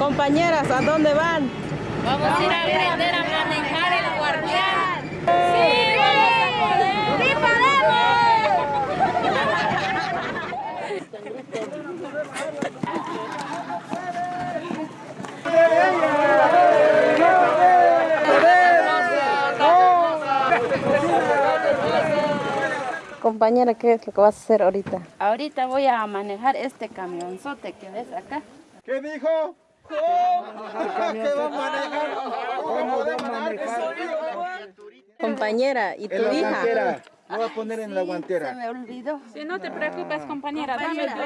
Compañeras, ¿a dónde van? Vamos a ir a aprender a manejar el guardián. ¡Sí! ¡Sí Compañera, ¿qué es lo que vas a hacer ahorita? Ahorita voy a manejar este camionzote que ves acá. ¿Qué dijo? ¿Qué va a manejar? ¿Cómo va a manejar? Compañera, ¿y tu hija? guantera. Lo voy a poner en la Se guantera. me olvidó. Sí, no te preocupes, compañera. Dame tu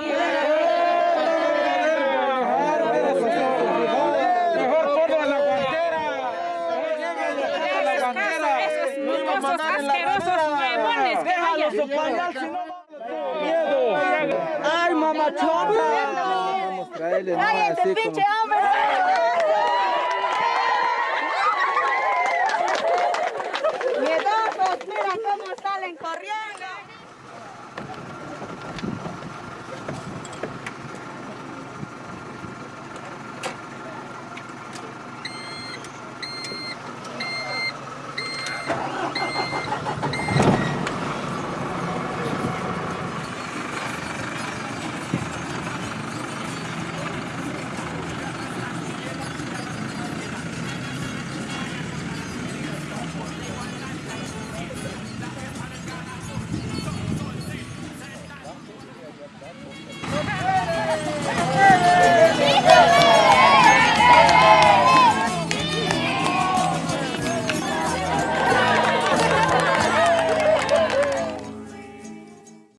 Mejor ponlo en la guantera. Esos la asquerosos huevones que Déjalo vayan. su pañal, si no miedo. Ay, mamachota. Vamos a traerle nomás